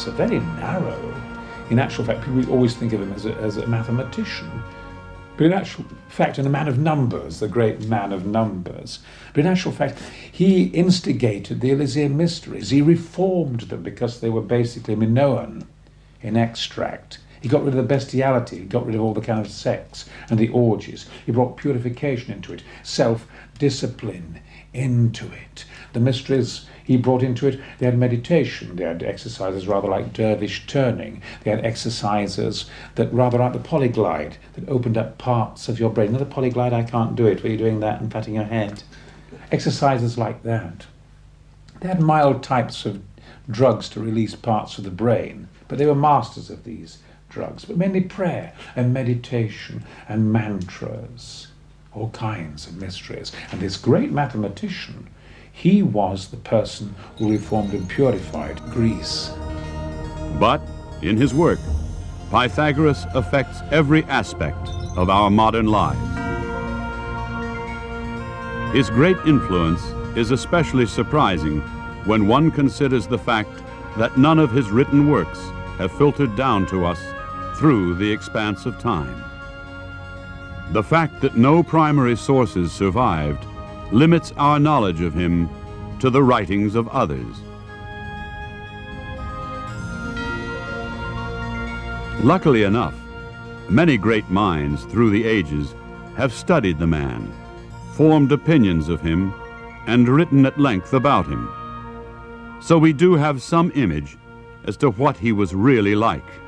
thoughts are very narrow. In actual fact, people always think of him as a, as a mathematician. But in actual fact, and a man of numbers, the great man of numbers. But in actual fact, he instigated the Eleusinian mysteries. He reformed them because they were basically Minoan in extract. He got rid of the bestiality, he got rid of all the kind of sex and the orgies. He brought purification into it, self discipline into it. The mysteries he brought into it, they had meditation, they had exercises rather like dervish turning, they had exercises that rather like the polyglide, that opened up parts of your brain. Another polyglide, I can't do it, where you're doing that and patting your head. Exercises like that. They had mild types of drugs to release parts of the brain, but they were masters of these drugs, but mainly prayer and meditation and mantras, all kinds of mysteries. And this great mathematician, he was the person who reformed and purified Greece. But in his work, Pythagoras affects every aspect of our modern lives. His great influence is especially surprising when one considers the fact that none of his written works have filtered down to us through the expanse of time. The fact that no primary sources survived limits our knowledge of him to the writings of others. Luckily enough, many great minds through the ages have studied the man, formed opinions of him, and written at length about him. So we do have some image as to what he was really like.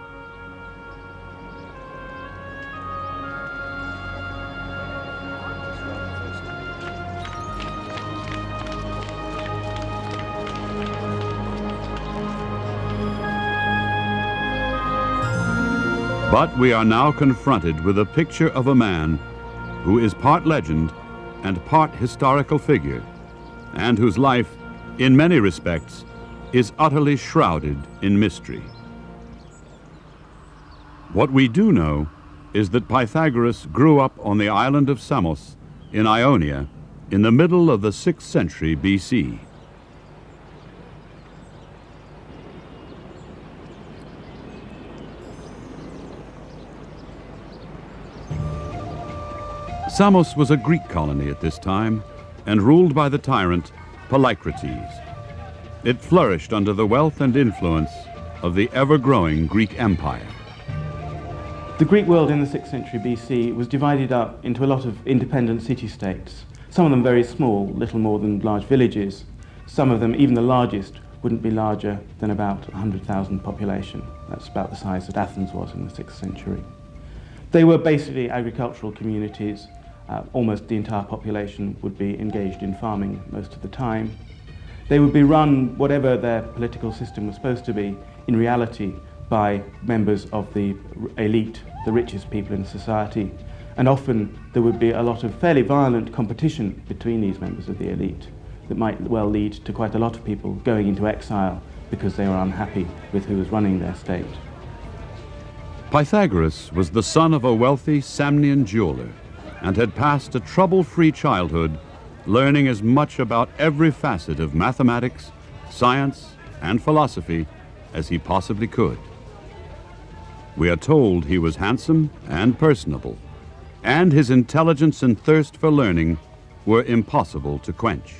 But we are now confronted with a picture of a man who is part legend and part historical figure, and whose life, in many respects, is utterly shrouded in mystery. What we do know is that Pythagoras grew up on the island of Samos in Ionia in the middle of the 6th century BC. Samos was a Greek colony at this time and ruled by the tyrant Polycrates. It flourished under the wealth and influence of the ever-growing Greek Empire. The Greek world in the 6th century BC was divided up into a lot of independent city-states, some of them very small, little more than large villages. Some of them, even the largest, wouldn't be larger than about 100,000 population. That's about the size that Athens was in the 6th century. They were basically agricultural communities uh, almost the entire population would be engaged in farming most of the time. They would be run, whatever their political system was supposed to be, in reality by members of the elite, the richest people in society. And often there would be a lot of fairly violent competition between these members of the elite that might well lead to quite a lot of people going into exile because they were unhappy with who was running their state. Pythagoras was the son of a wealthy Samian jeweler and had passed a trouble-free childhood learning as much about every facet of mathematics, science, and philosophy as he possibly could. We are told he was handsome and personable, and his intelligence and thirst for learning were impossible to quench.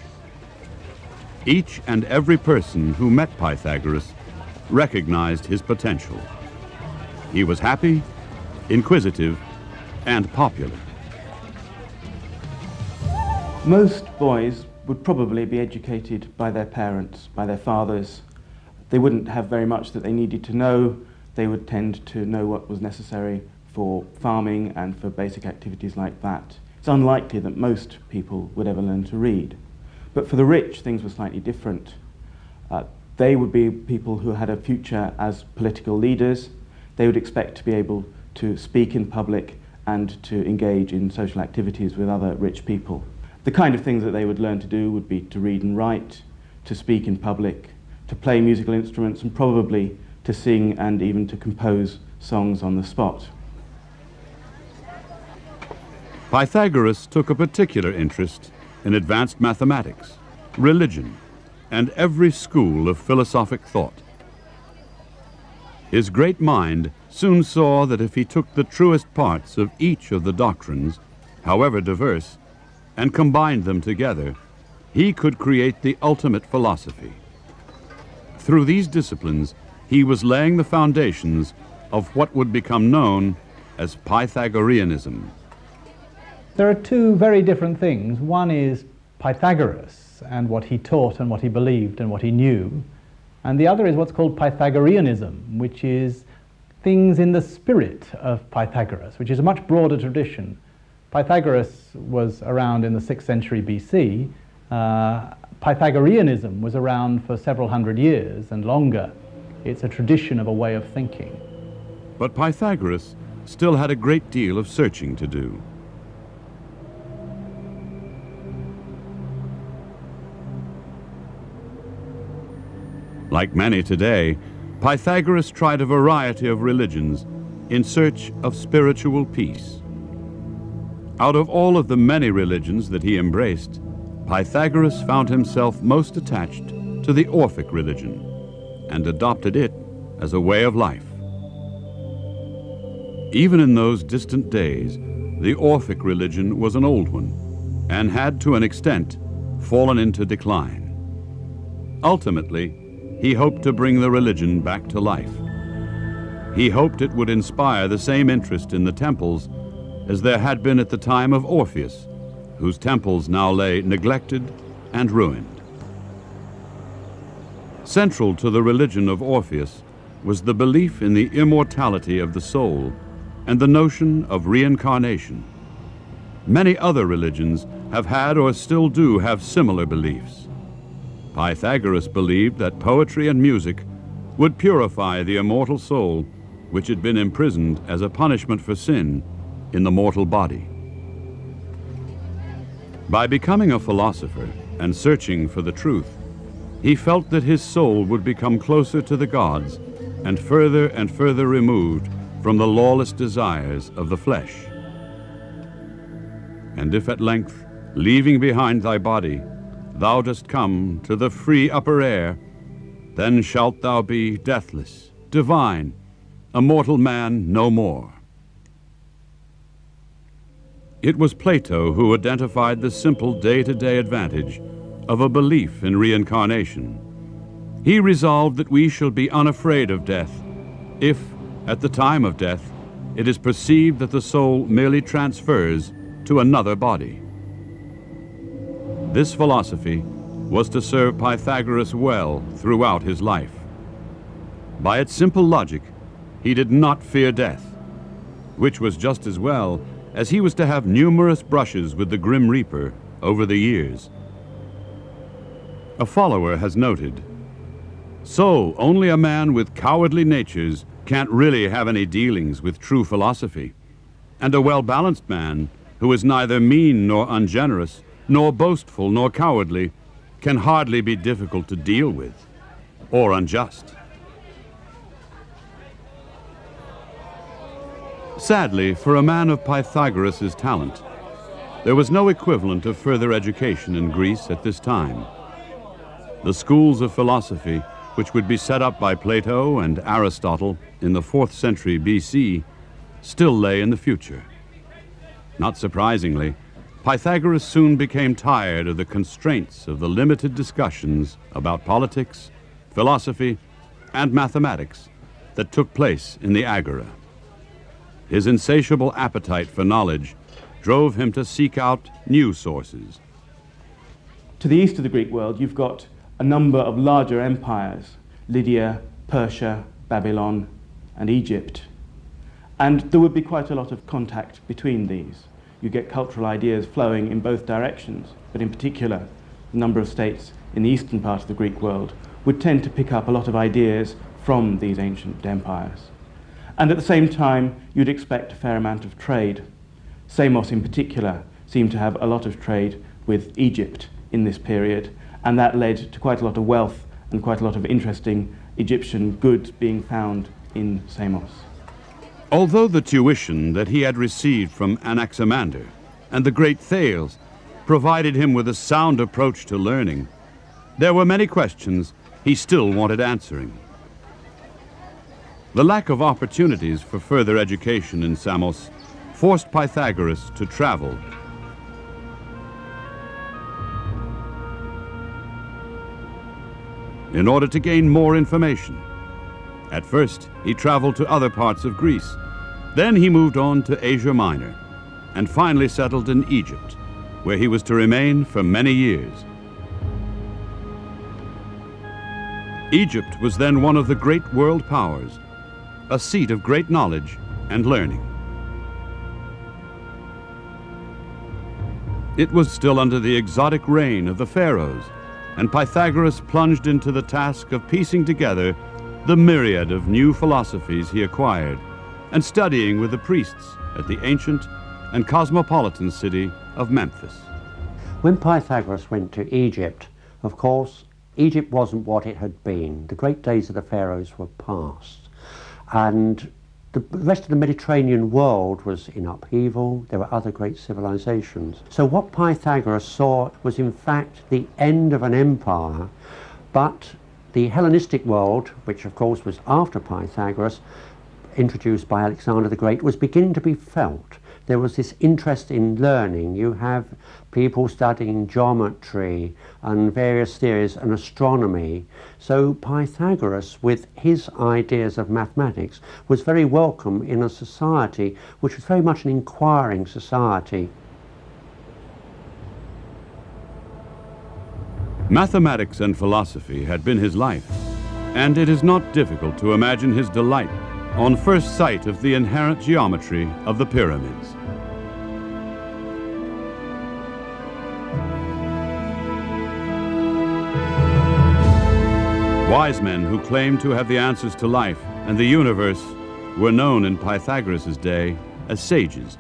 Each and every person who met Pythagoras recognized his potential. He was happy, inquisitive, and popular. Most boys would probably be educated by their parents, by their fathers. They wouldn't have very much that they needed to know. They would tend to know what was necessary for farming and for basic activities like that. It's unlikely that most people would ever learn to read. But for the rich, things were slightly different. Uh, they would be people who had a future as political leaders. They would expect to be able to speak in public and to engage in social activities with other rich people. The kind of things that they would learn to do would be to read and write, to speak in public, to play musical instruments, and probably to sing and even to compose songs on the spot. Pythagoras took a particular interest in advanced mathematics, religion, and every school of philosophic thought. His great mind soon saw that if he took the truest parts of each of the doctrines, however diverse, and combined them together, he could create the ultimate philosophy. Through these disciplines, he was laying the foundations of what would become known as Pythagoreanism. There are two very different things. One is Pythagoras and what he taught and what he believed and what he knew. And the other is what's called Pythagoreanism, which is things in the spirit of Pythagoras, which is a much broader tradition. Pythagoras was around in the 6th century BC. Uh, Pythagoreanism was around for several hundred years and longer. It's a tradition of a way of thinking. But Pythagoras still had a great deal of searching to do. Like many today, Pythagoras tried a variety of religions in search of spiritual peace. Out of all of the many religions that he embraced, Pythagoras found himself most attached to the Orphic religion and adopted it as a way of life. Even in those distant days, the Orphic religion was an old one and had, to an extent, fallen into decline. Ultimately, he hoped to bring the religion back to life. He hoped it would inspire the same interest in the temples as there had been at the time of Orpheus, whose temples now lay neglected and ruined. Central to the religion of Orpheus was the belief in the immortality of the soul and the notion of reincarnation. Many other religions have had or still do have similar beliefs. Pythagoras believed that poetry and music would purify the immortal soul which had been imprisoned as a punishment for sin in the mortal body. By becoming a philosopher and searching for the truth, he felt that his soul would become closer to the gods and further and further removed from the lawless desires of the flesh. And if at length, leaving behind thy body, thou dost come to the free upper air, then shalt thou be deathless, divine, a mortal man no more. It was Plato who identified the simple day-to-day advantage of a belief in reincarnation. He resolved that we shall be unafraid of death if, at the time of death, it is perceived that the soul merely transfers to another body. This philosophy was to serve Pythagoras well throughout his life. By its simple logic, he did not fear death, which was just as well as he was to have numerous brushes with the Grim Reaper over the years. A follower has noted, So only a man with cowardly natures can't really have any dealings with true philosophy, and a well-balanced man who is neither mean nor ungenerous nor boastful nor cowardly, can hardly be difficult to deal with, or unjust. Sadly, for a man of Pythagoras' talent, there was no equivalent of further education in Greece at this time. The schools of philosophy, which would be set up by Plato and Aristotle in the 4th century BC, still lay in the future. Not surprisingly, Pythagoras soon became tired of the constraints of the limited discussions about politics, philosophy, and mathematics that took place in the Agora. His insatiable appetite for knowledge drove him to seek out new sources. To the east of the Greek world, you've got a number of larger empires Lydia, Persia, Babylon, and Egypt. And there would be quite a lot of contact between these you get cultural ideas flowing in both directions, but in particular, a number of states in the eastern part of the Greek world would tend to pick up a lot of ideas from these ancient empires. And at the same time, you'd expect a fair amount of trade. Samos in particular seemed to have a lot of trade with Egypt in this period, and that led to quite a lot of wealth and quite a lot of interesting Egyptian goods being found in Samos. Although the tuition that he had received from Anaximander and the great Thales provided him with a sound approach to learning, there were many questions he still wanted answering. The lack of opportunities for further education in Samos forced Pythagoras to travel. In order to gain more information. At first, he traveled to other parts of Greece. Then he moved on to Asia Minor and finally settled in Egypt, where he was to remain for many years. Egypt was then one of the great world powers, a seat of great knowledge and learning. It was still under the exotic reign of the pharaohs, and Pythagoras plunged into the task of piecing together the myriad of new philosophies he acquired and studying with the priests at the ancient and cosmopolitan city of Memphis. When Pythagoras went to Egypt, of course, Egypt wasn't what it had been. The great days of the pharaohs were past. And the rest of the Mediterranean world was in upheaval. There were other great civilizations. So what Pythagoras saw was in fact the end of an empire, but the Hellenistic world, which of course was after Pythagoras, introduced by Alexander the Great, was beginning to be felt there was this interest in learning. You have people studying geometry and various theories and astronomy. So Pythagoras, with his ideas of mathematics, was very welcome in a society which was very much an inquiring society. Mathematics and philosophy had been his life, and it is not difficult to imagine his delight on first sight of the inherent geometry of the pyramids. Wise men who claimed to have the answers to life and the universe were known in Pythagoras' day as sages.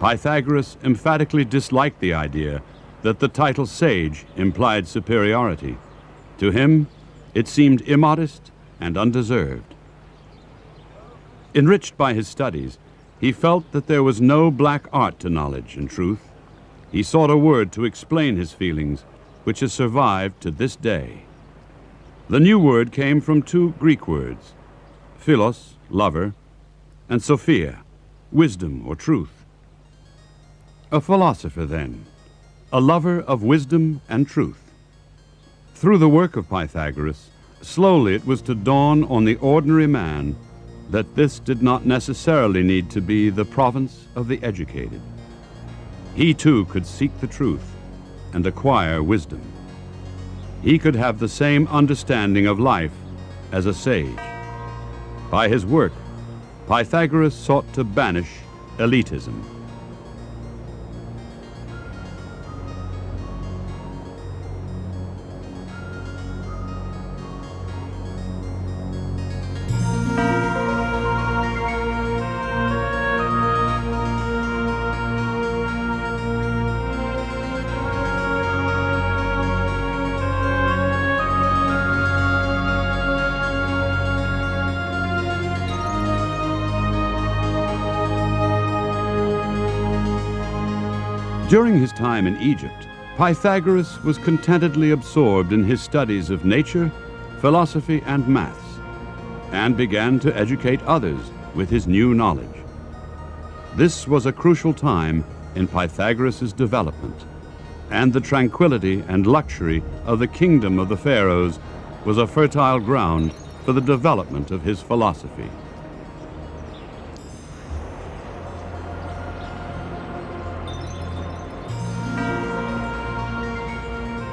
Pythagoras emphatically disliked the idea that the title sage implied superiority. To him, it seemed immodest and undeserved. Enriched by his studies, he felt that there was no black art to knowledge and truth. He sought a word to explain his feelings, which has survived to this day. The new word came from two Greek words, philos, lover, and sophia, wisdom or truth. A philosopher, then, a lover of wisdom and truth. Through the work of Pythagoras, slowly it was to dawn on the ordinary man that this did not necessarily need to be the province of the educated. He too could seek the truth and acquire wisdom. He could have the same understanding of life as a sage. By his work, Pythagoras sought to banish elitism. During his time in Egypt, Pythagoras was contentedly absorbed in his studies of nature, philosophy, and maths, and began to educate others with his new knowledge. This was a crucial time in Pythagoras' development, and the tranquility and luxury of the kingdom of the pharaohs was a fertile ground for the development of his philosophy.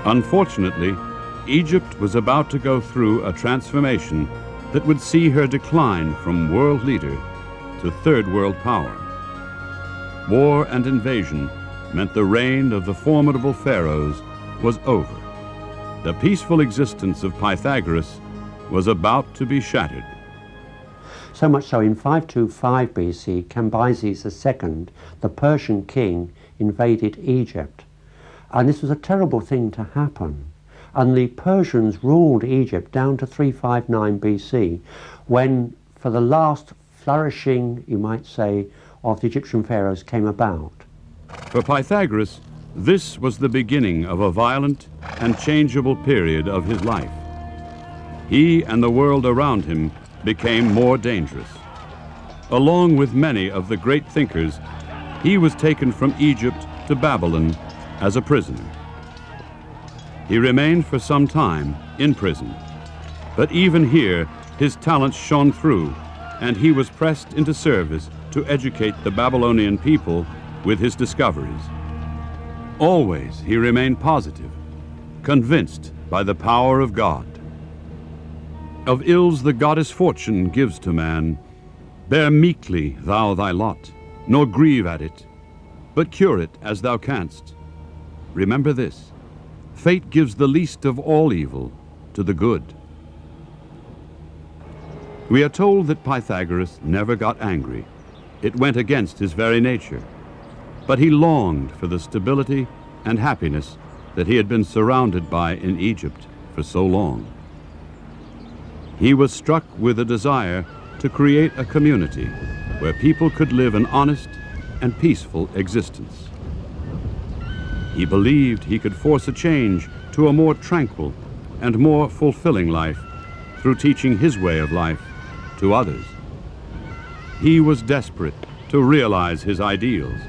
Unfortunately, Egypt was about to go through a transformation that would see her decline from world leader to third world power. War and invasion meant the reign of the formidable pharaohs was over. The peaceful existence of Pythagoras was about to be shattered. So much so, in 525 BC, Cambyses II, the Persian king, invaded Egypt. And this was a terrible thing to happen. And the Persians ruled Egypt down to 359 BC, when for the last flourishing, you might say, of the Egyptian pharaohs came about. For Pythagoras, this was the beginning of a violent and changeable period of his life. He and the world around him became more dangerous. Along with many of the great thinkers, he was taken from Egypt to Babylon as a prisoner. He remained for some time in prison, but even here his talents shone through, and he was pressed into service to educate the Babylonian people with his discoveries. Always he remained positive, convinced by the power of God. Of ills the goddess fortune gives to man, bear meekly thou thy lot, nor grieve at it, but cure it as thou canst. Remember this fate gives the least of all evil to the good. We are told that Pythagoras never got angry. It went against his very nature. But he longed for the stability and happiness that he had been surrounded by in Egypt for so long. He was struck with a desire to create a community where people could live an honest and peaceful existence. He believed he could force a change to a more tranquil and more fulfilling life through teaching his way of life to others. He was desperate to realize his ideals.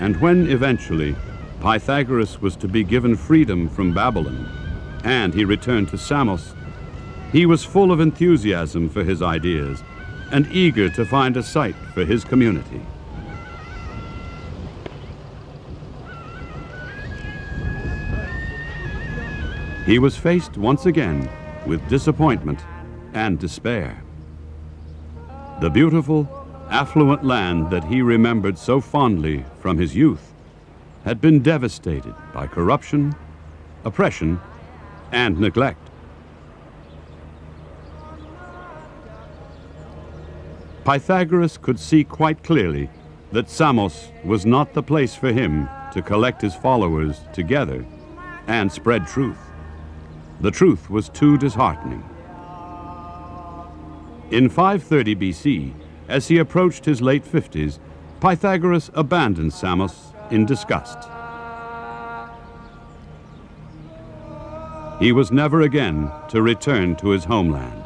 And when eventually Pythagoras was to be given freedom from Babylon and he returned to Samos, he was full of enthusiasm for his ideas and eager to find a site for his community. He was faced once again with disappointment and despair. The beautiful, affluent land that he remembered so fondly from his youth had been devastated by corruption, oppression, and neglect. Pythagoras could see quite clearly that Samos was not the place for him to collect his followers together and spread truth. The truth was too disheartening. In 530 BC, as he approached his late 50s, Pythagoras abandoned Samos in disgust. He was never again to return to his homeland.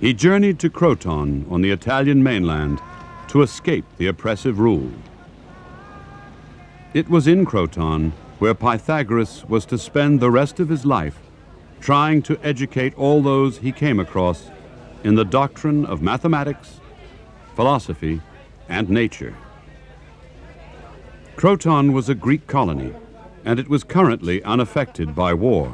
He journeyed to Croton on the Italian mainland to escape the oppressive rule. It was in Croton where Pythagoras was to spend the rest of his life trying to educate all those he came across in the doctrine of mathematics, philosophy, and nature. Croton was a Greek colony, and it was currently unaffected by war.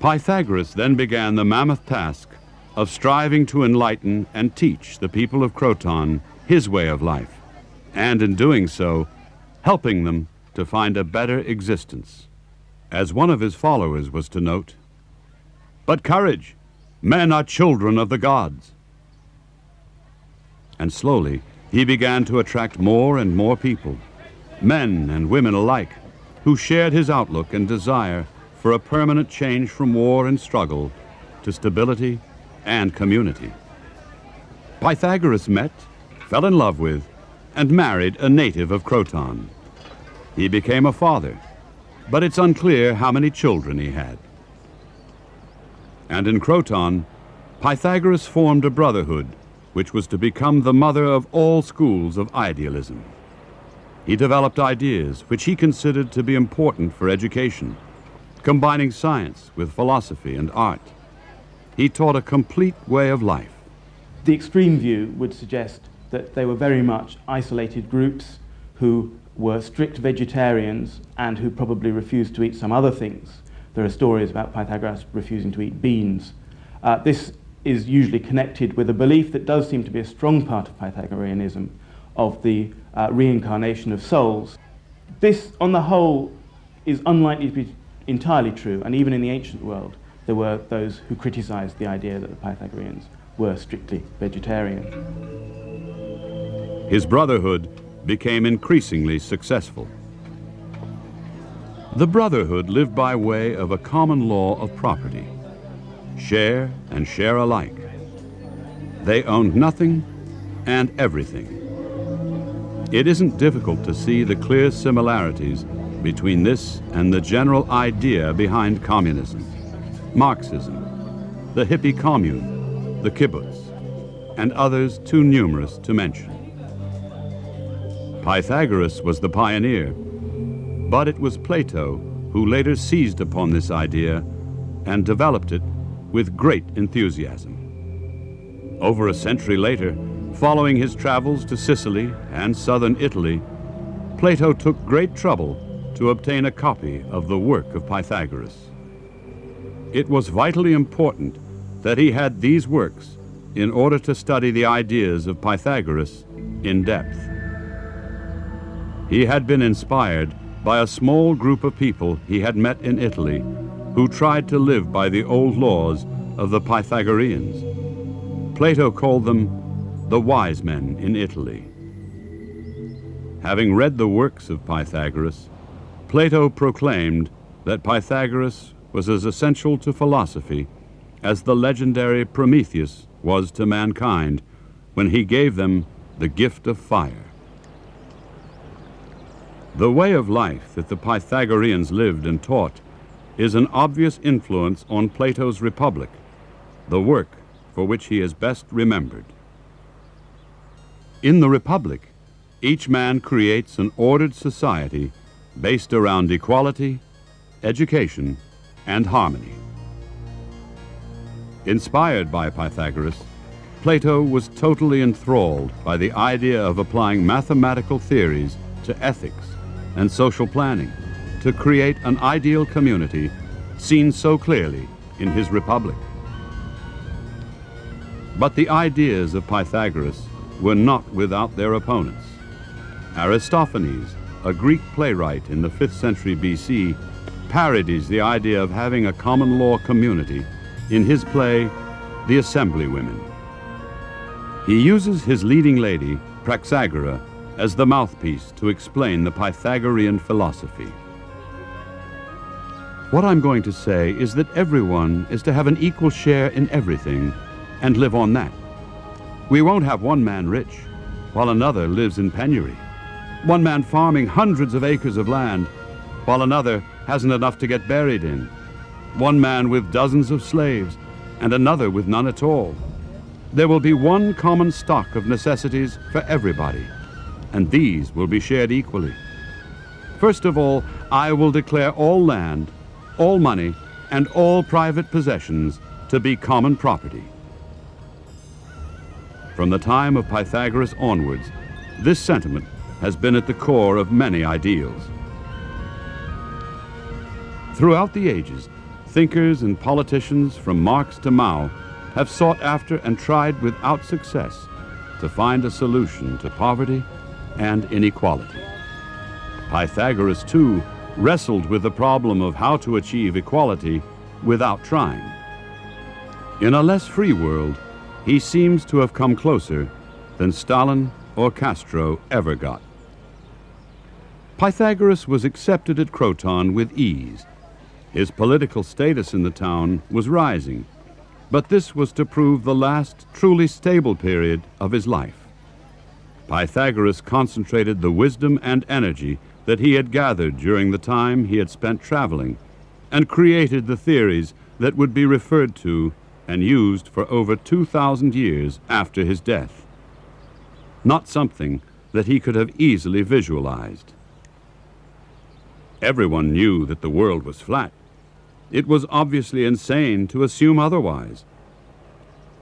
Pythagoras then began the mammoth task of striving to enlighten and teach the people of Croton his way of life, and in doing so, helping them to find a better existence. As one of his followers was to note, but courage! Men are children of the gods. And slowly, he began to attract more and more people, men and women alike, who shared his outlook and desire for a permanent change from war and struggle to stability and community. Pythagoras met, fell in love with, and married a native of Croton. He became a father, but it's unclear how many children he had and in Croton, Pythagoras formed a brotherhood which was to become the mother of all schools of idealism. He developed ideas which he considered to be important for education, combining science with philosophy and art. He taught a complete way of life. The extreme view would suggest that they were very much isolated groups who were strict vegetarians and who probably refused to eat some other things. There are stories about Pythagoras refusing to eat beans. Uh, this is usually connected with a belief that does seem to be a strong part of Pythagoreanism of the uh, reincarnation of souls. This, on the whole, is unlikely to be entirely true, and even in the ancient world, there were those who criticized the idea that the Pythagoreans were strictly vegetarian. His brotherhood became increasingly successful. The Brotherhood lived by way of a common law of property share and share alike. They owned nothing and everything. It isn't difficult to see the clear similarities between this and the general idea behind communism, Marxism, the hippie commune, the kibbutz, and others too numerous to mention. Pythagoras was the pioneer, but it was Plato who later seized upon this idea and developed it with great enthusiasm. Over a century later, following his travels to Sicily and southern Italy, Plato took great trouble to obtain a copy of the work of Pythagoras. It was vitally important that he had these works in order to study the ideas of Pythagoras in depth. He had been inspired by a small group of people he had met in Italy who tried to live by the old laws of the Pythagoreans. Plato called them the wise men in Italy. Having read the works of Pythagoras, Plato proclaimed that Pythagoras was as essential to philosophy as the legendary Prometheus was to mankind when he gave them the gift of fire. The way of life that the Pythagoreans lived and taught is an obvious influence on Plato's Republic, the work for which he is best remembered. In the Republic, each man creates an ordered society based around equality, education, and harmony. Inspired by Pythagoras, Plato was totally enthralled by the idea of applying mathematical theories to ethics and social planning to create an ideal community seen so clearly in his Republic. But the ideas of Pythagoras were not without their opponents. Aristophanes, a Greek playwright in the 5th century BC, parodies the idea of having a common law community in his play, The Assemblywomen. He uses his leading lady, Praxagora, as the mouthpiece to explain the Pythagorean philosophy. What I'm going to say is that everyone is to have an equal share in everything and live on that. We won't have one man rich while another lives in penury. One man farming hundreds of acres of land while another hasn't enough to get buried in. One man with dozens of slaves and another with none at all. There will be one common stock of necessities for everybody, and these will be shared equally. First of all, I will declare all land, all money, and all private possessions to be common property. From the time of Pythagoras onwards, this sentiment has been at the core of many ideals. Throughout the ages, thinkers and politicians from Marx to Mao have sought after and tried without success to find a solution to poverty and inequality. Pythagoras, too, wrestled with the problem of how to achieve equality without trying. In a less free world, he seems to have come closer than Stalin or Castro ever got. Pythagoras was accepted at Croton with ease. His political status in the town was rising, but this was to prove the last truly stable period of his life. Pythagoras concentrated the wisdom and energy that he had gathered during the time he had spent traveling and created the theories that would be referred to and used for over 2,000 years after his death. Not something that he could have easily visualized. Everyone knew that the world was flat. It was obviously insane to assume otherwise.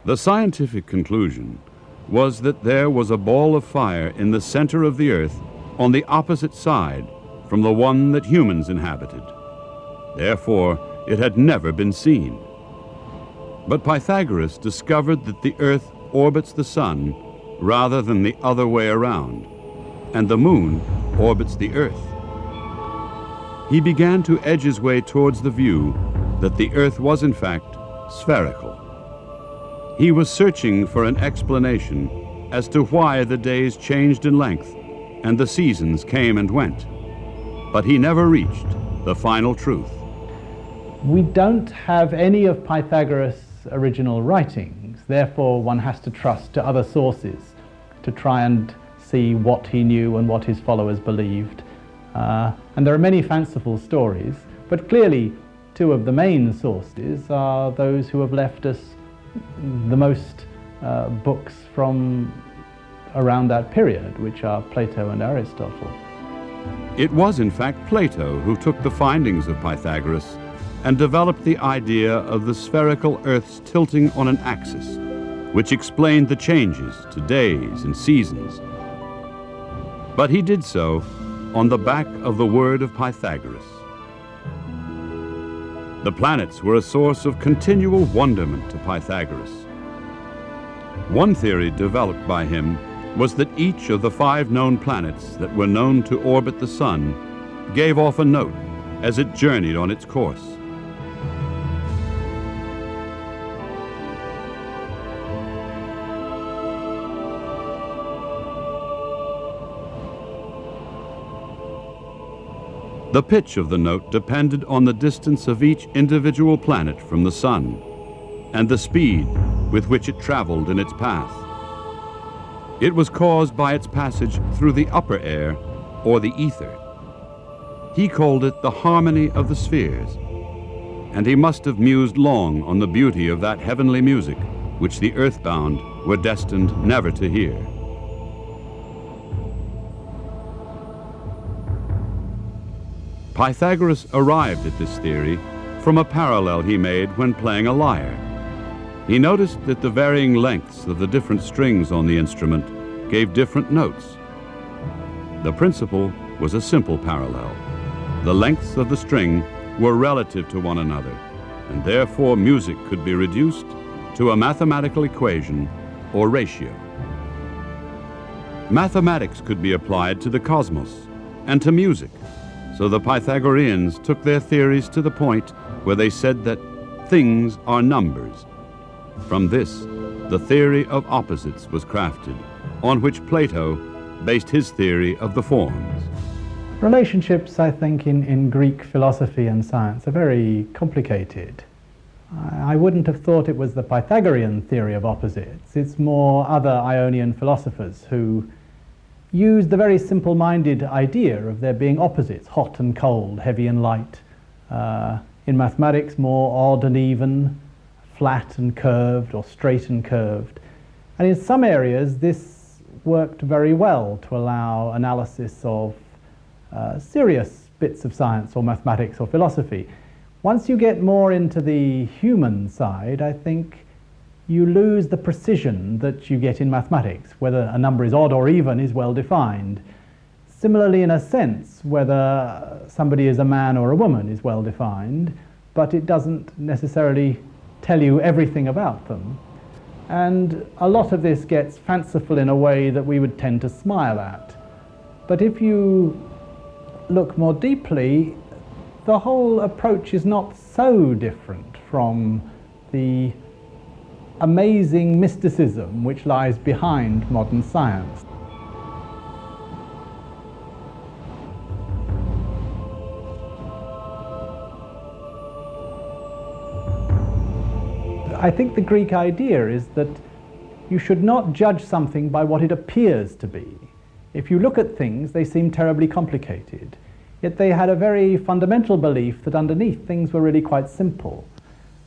The scientific conclusion was that there was a ball of fire in the center of the earth on the opposite side from the one that humans inhabited. Therefore, it had never been seen. But Pythagoras discovered that the earth orbits the sun rather than the other way around, and the moon orbits the earth. He began to edge his way towards the view that the earth was in fact spherical. He was searching for an explanation as to why the days changed in length and the seasons came and went. But he never reached the final truth. We don't have any of Pythagoras' original writings, therefore one has to trust to other sources to try and see what he knew and what his followers believed. Uh, and there are many fanciful stories, but clearly two of the main sources are those who have left us the most uh, books from around that period, which are Plato and Aristotle. It was, in fact, Plato who took the findings of Pythagoras and developed the idea of the spherical Earth's tilting on an axis, which explained the changes to days and seasons. But he did so on the back of the word of Pythagoras. The planets were a source of continual wonderment to Pythagoras. One theory developed by him was that each of the five known planets that were known to orbit the Sun gave off a note as it journeyed on its course. The pitch of the note depended on the distance of each individual planet from the Sun and the speed with which it traveled in its path. It was caused by its passage through the upper air or the ether. He called it the harmony of the spheres, and he must have mused long on the beauty of that heavenly music which the earthbound were destined never to hear. Pythagoras arrived at this theory from a parallel he made when playing a lyre. He noticed that the varying lengths of the different strings on the instrument gave different notes. The principle was a simple parallel. The lengths of the string were relative to one another, and therefore music could be reduced to a mathematical equation or ratio. Mathematics could be applied to the cosmos and to music. So the Pythagoreans took their theories to the point where they said that things are numbers. From this, the theory of opposites was crafted, on which Plato based his theory of the forms. Relationships, I think, in, in Greek philosophy and science are very complicated. I wouldn't have thought it was the Pythagorean theory of opposites. It's more other Ionian philosophers who used the very simple-minded idea of there being opposites, hot and cold, heavy and light. Uh, in mathematics, more odd and even, flat and curved, or straight and curved. And in some areas, this worked very well to allow analysis of uh, serious bits of science or mathematics or philosophy. Once you get more into the human side, I think you lose the precision that you get in mathematics. Whether a number is odd or even is well defined. Similarly, in a sense, whether somebody is a man or a woman is well defined, but it doesn't necessarily tell you everything about them. And a lot of this gets fanciful in a way that we would tend to smile at. But if you look more deeply, the whole approach is not so different from the amazing mysticism which lies behind modern science. I think the Greek idea is that you should not judge something by what it appears to be. If you look at things, they seem terribly complicated. Yet they had a very fundamental belief that underneath things were really quite simple.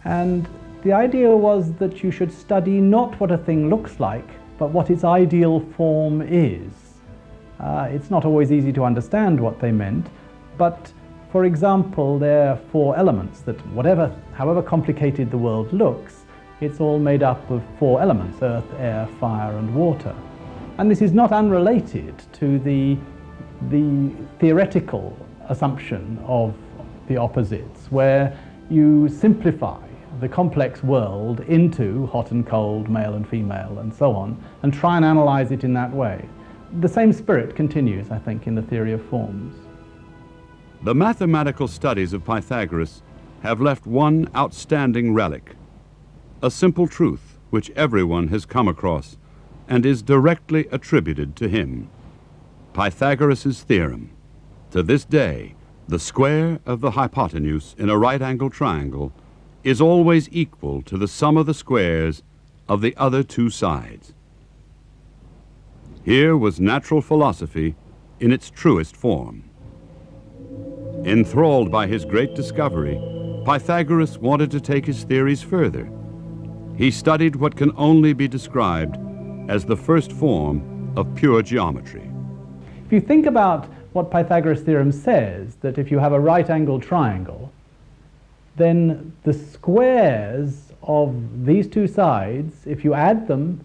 And the idea was that you should study not what a thing looks like, but what its ideal form is. Uh, it's not always easy to understand what they meant, but for example, there are four elements that whatever, however complicated the world looks, it's all made up of four elements, earth, air, fire and water. And this is not unrelated to the, the theoretical assumption of the opposites, where you simplify the complex world into hot and cold, male and female, and so on, and try and analyze it in that way. The same spirit continues, I think, in the theory of forms. The mathematical studies of Pythagoras have left one outstanding relic, a simple truth which everyone has come across and is directly attributed to him. Pythagoras' theorem. To this day, the square of the hypotenuse in a right-angled triangle is always equal to the sum of the squares of the other two sides. Here was natural philosophy in its truest form. Enthralled by his great discovery, Pythagoras wanted to take his theories further. He studied what can only be described as the first form of pure geometry. If you think about what Pythagoras' theorem says, that if you have a right-angled triangle, then the squares of these two sides, if you add them,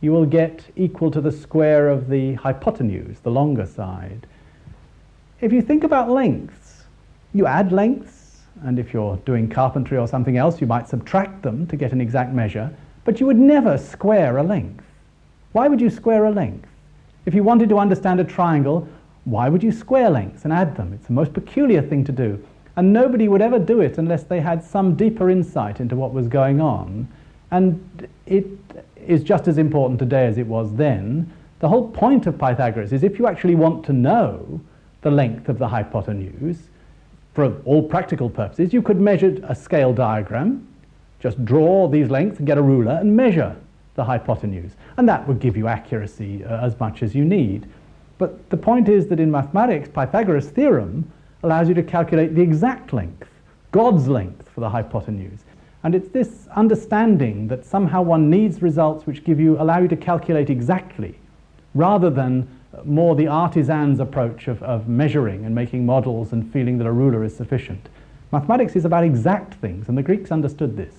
you will get equal to the square of the hypotenuse, the longer side. If you think about lengths, you add lengths, and if you're doing carpentry or something else, you might subtract them to get an exact measure, but you would never square a length. Why would you square a length? If you wanted to understand a triangle, why would you square lengths and add them? It's the most peculiar thing to do. And nobody would ever do it unless they had some deeper insight into what was going on. And it is just as important today as it was then. The whole point of Pythagoras is if you actually want to know the length of the hypotenuse, for all practical purposes, you could measure a scale diagram, just draw these lengths and get a ruler and measure the hypotenuse. And that would give you accuracy uh, as much as you need. But the point is that in mathematics, Pythagoras' theorem allows you to calculate the exact length, God's length for the hypotenuse. And it's this understanding that somehow one needs results which give you, allow you to calculate exactly, rather than more the artisan's approach of, of measuring and making models and feeling that a ruler is sufficient. Mathematics is about exact things, and the Greeks understood this.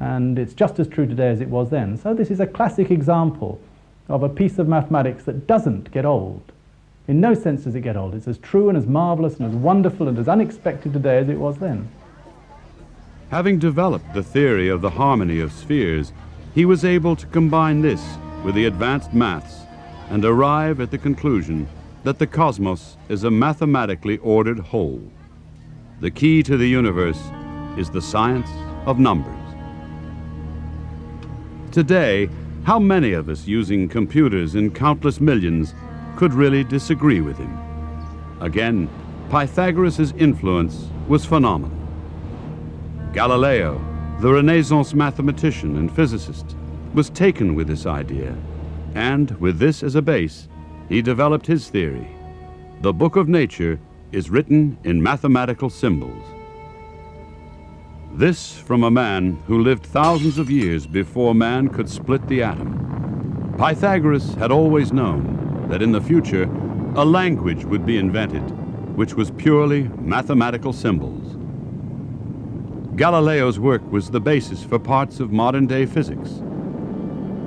And it's just as true today as it was then. So this is a classic example of a piece of mathematics that doesn't get old. In no sense does it get old. It's as true and as marvelous and as wonderful and as unexpected today as it was then. Having developed the theory of the harmony of spheres, he was able to combine this with the advanced maths and arrive at the conclusion that the cosmos is a mathematically ordered whole. The key to the universe is the science of numbers. Today, how many of us using computers in countless millions could really disagree with him? Again, Pythagoras' influence was phenomenal. Galileo, the Renaissance mathematician and physicist, was taken with this idea, and with this as a base, he developed his theory. The book of nature is written in mathematical symbols. This from a man who lived thousands of years before man could split the atom. Pythagoras had always known that in the future a language would be invented which was purely mathematical symbols. Galileo's work was the basis for parts of modern-day physics.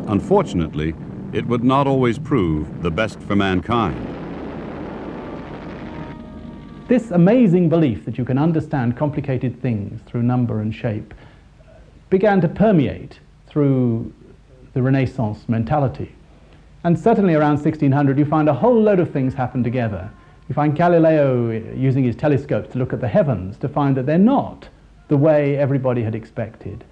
Unfortunately, it would not always prove the best for mankind. This amazing belief that you can understand complicated things through number and shape began to permeate through the Renaissance mentality. And certainly around 1600 you find a whole load of things happen together. You find Galileo eh, using his telescopes to look at the heavens to find that they're not the way everybody had expected.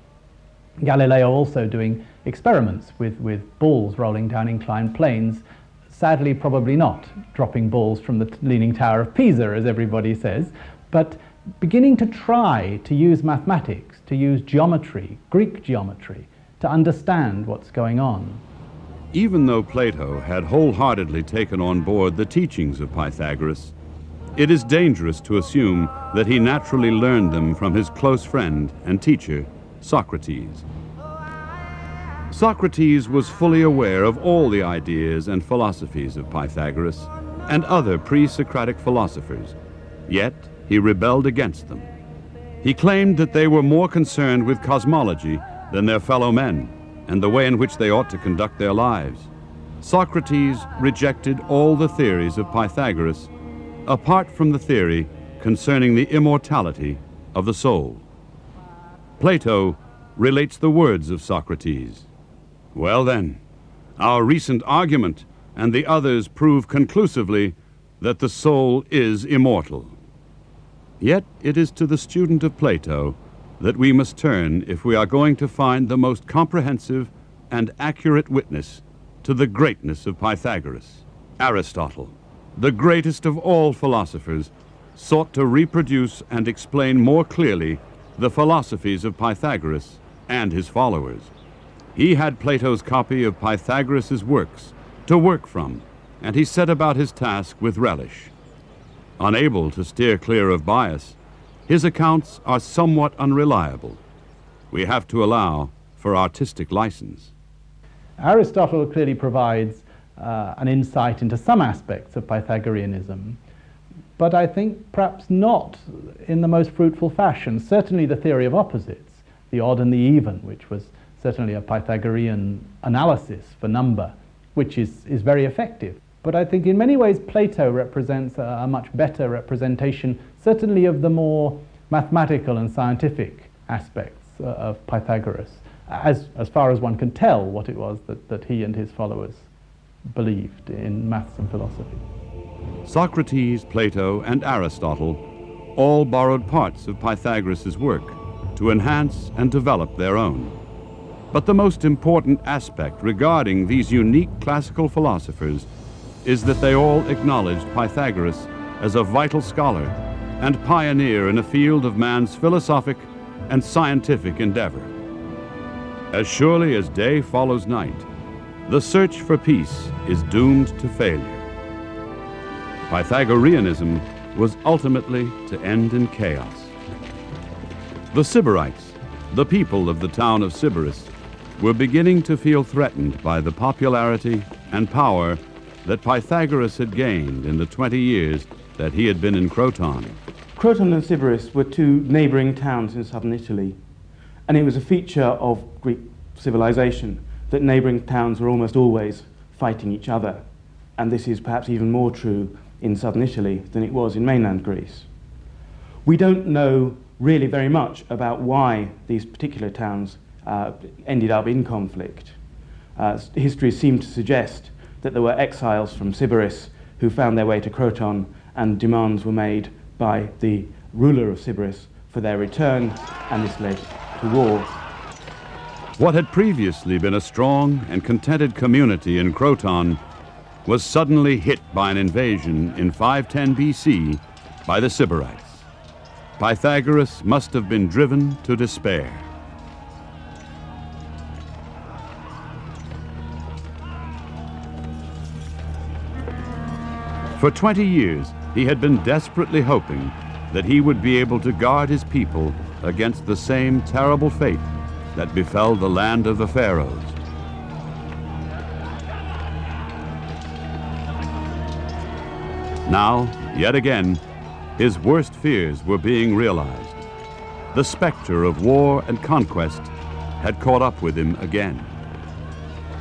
Galileo also doing experiments with, with balls rolling down inclined planes, sadly probably not dropping balls from the Leaning Tower of Pisa, as everybody says, but beginning to try to use mathematics, to use geometry, Greek geometry, to understand what's going on. Even though Plato had wholeheartedly taken on board the teachings of Pythagoras, it is dangerous to assume that he naturally learned them from his close friend and teacher, Socrates. Socrates was fully aware of all the ideas and philosophies of Pythagoras and other pre-Socratic philosophers, yet he rebelled against them. He claimed that they were more concerned with cosmology than their fellow men and the way in which they ought to conduct their lives. Socrates rejected all the theories of Pythagoras apart from the theory concerning the immortality of the soul. Plato relates the words of Socrates. Well then, our recent argument and the others prove conclusively that the soul is immortal. Yet it is to the student of Plato that we must turn if we are going to find the most comprehensive and accurate witness to the greatness of Pythagoras, Aristotle the greatest of all philosophers, sought to reproduce and explain more clearly the philosophies of Pythagoras and his followers. He had Plato's copy of Pythagoras' works to work from, and he set about his task with relish. Unable to steer clear of bias, his accounts are somewhat unreliable. We have to allow for artistic license. Aristotle clearly provides uh, an insight into some aspects of Pythagoreanism, but I think perhaps not in the most fruitful fashion. Certainly the theory of opposites, the odd and the even, which was certainly a Pythagorean analysis for number, which is, is very effective. But I think in many ways Plato represents a, a much better representation, certainly of the more mathematical and scientific aspects uh, of Pythagoras, as, as far as one can tell what it was that, that he and his followers believed in maths and philosophy. Socrates, Plato, and Aristotle all borrowed parts of Pythagoras' work to enhance and develop their own. But the most important aspect regarding these unique classical philosophers is that they all acknowledged Pythagoras as a vital scholar and pioneer in a field of man's philosophic and scientific endeavor. As surely as day follows night, the search for peace is doomed to failure. Pythagoreanism was ultimately to end in chaos. The Sybarites, the people of the town of Sybaris, were beginning to feel threatened by the popularity and power that Pythagoras had gained in the 20 years that he had been in Croton. Croton and Sybaris were two neighbouring towns in southern Italy, and it was a feature of Greek civilization that neighbouring towns were almost always fighting each other. And this is perhaps even more true in southern Italy than it was in mainland Greece. We don't know really very much about why these particular towns uh, ended up in conflict. Uh, history seems to suggest that there were exiles from Sybaris who found their way to Croton and demands were made by the ruler of Sybaris for their return, and this led to war. What had previously been a strong and contented community in Croton was suddenly hit by an invasion in 510 BC by the Sybarites. Pythagoras must have been driven to despair. For 20 years, he had been desperately hoping that he would be able to guard his people against the same terrible fate that befell the land of the Pharaohs. Now, yet again, his worst fears were being realized. The specter of war and conquest had caught up with him again.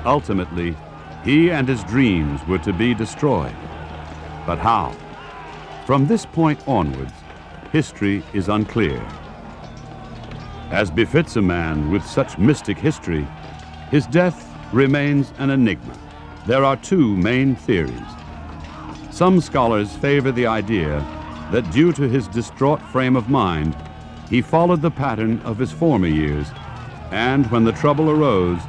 Ultimately, he and his dreams were to be destroyed. But how? From this point onwards, history is unclear. As befits a man with such mystic history, his death remains an enigma. There are two main theories. Some scholars favor the idea that due to his distraught frame of mind, he followed the pattern of his former years, and when the trouble arose,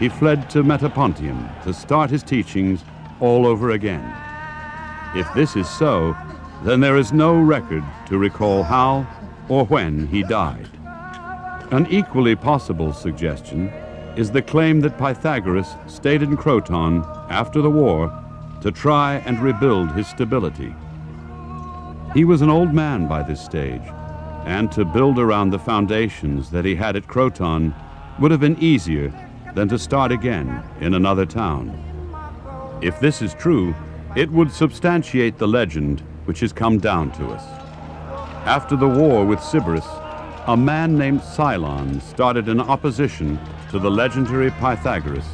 he fled to Metapontium to start his teachings all over again. If this is so, then there is no record to recall how or when he died. An equally possible suggestion is the claim that Pythagoras stayed in Croton after the war to try and rebuild his stability. He was an old man by this stage, and to build around the foundations that he had at Croton would have been easier than to start again in another town. If this is true, it would substantiate the legend which has come down to us. After the war with Sybaris, a man named Cylon started an opposition to the legendary Pythagoras,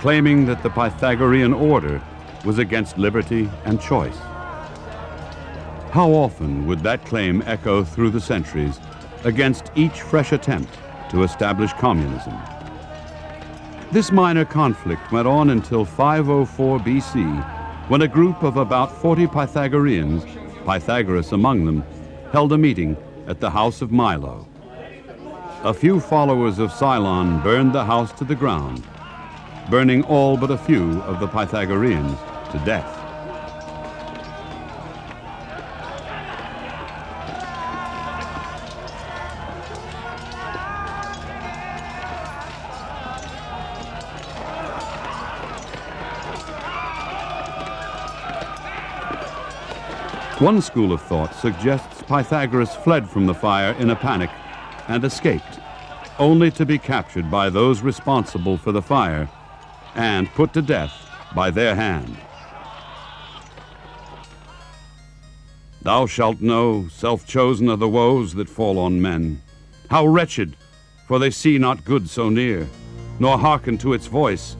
claiming that the Pythagorean order was against liberty and choice. How often would that claim echo through the centuries against each fresh attempt to establish communism? This minor conflict went on until 504 BC when a group of about 40 Pythagoreans, Pythagoras among them, held a meeting at the house of Milo. A few followers of Cylon burned the house to the ground, burning all but a few of the Pythagoreans to death. One school of thought suggests Pythagoras fled from the fire in a panic and escaped, only to be captured by those responsible for the fire and put to death by their hand. Thou shalt know, self chosen, are the woes that fall on men. How wretched, for they see not good so near, nor hearken to its voice.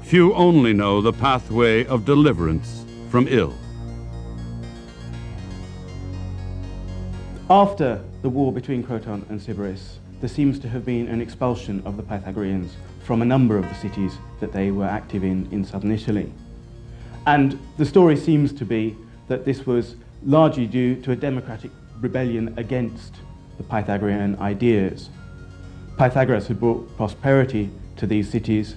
Few only know the pathway of deliverance from ill. After the war between Croton and Sybaris, there seems to have been an expulsion of the Pythagoreans from a number of the cities that they were active in in southern Italy. And the story seems to be that this was largely due to a democratic rebellion against the Pythagorean ideas. Pythagoras had brought prosperity to these cities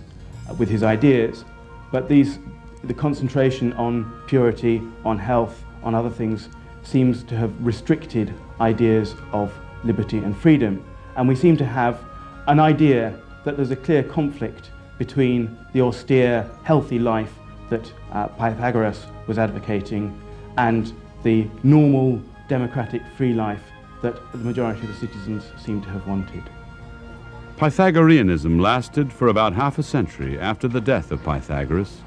uh, with his ideas, but these, the concentration on purity, on health, on other things seems to have restricted ideas of liberty and freedom. And we seem to have an idea that there's a clear conflict between the austere, healthy life that uh, Pythagoras was advocating and the normal, democratic, free life that the majority of the citizens seem to have wanted. Pythagoreanism lasted for about half a century after the death of Pythagoras,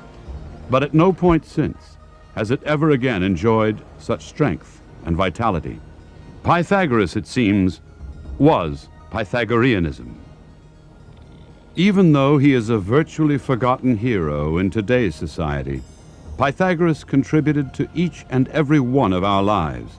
but at no point since has it ever again enjoyed such strength and vitality. Pythagoras, it seems, was Pythagoreanism. Even though he is a virtually forgotten hero in today's society, Pythagoras contributed to each and every one of our lives.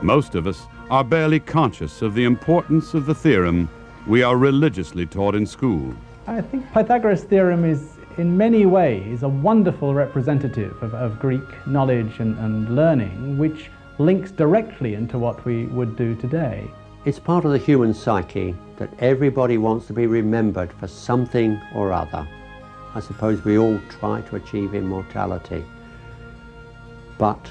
Most of us are barely conscious of the importance of the theorem we are religiously taught in school. I think Pythagoras' theorem is in many ways a wonderful representative of, of Greek knowledge and, and learning, which links directly into what we would do today. It's part of the human psyche that everybody wants to be remembered for something or other. I suppose we all try to achieve immortality. But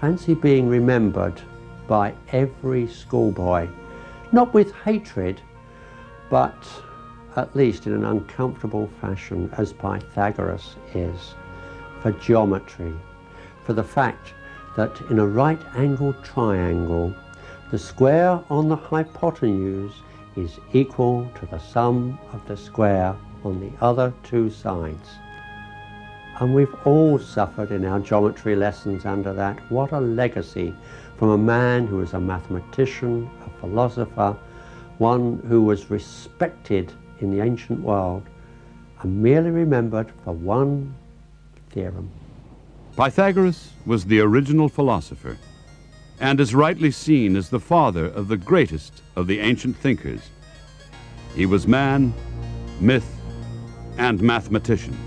fancy being remembered by every schoolboy, not with hatred, but at least in an uncomfortable fashion as Pythagoras is, for geometry, for the fact that in a right angled triangle, the square on the hypotenuse is equal to the sum of the square on the other two sides. And we've all suffered in our geometry lessons under that. What a legacy from a man who was a mathematician, a philosopher, one who was respected in the ancient world and merely remembered for one theorem. Pythagoras was the original philosopher and is rightly seen as the father of the greatest of the ancient thinkers. He was man, myth, and mathematician.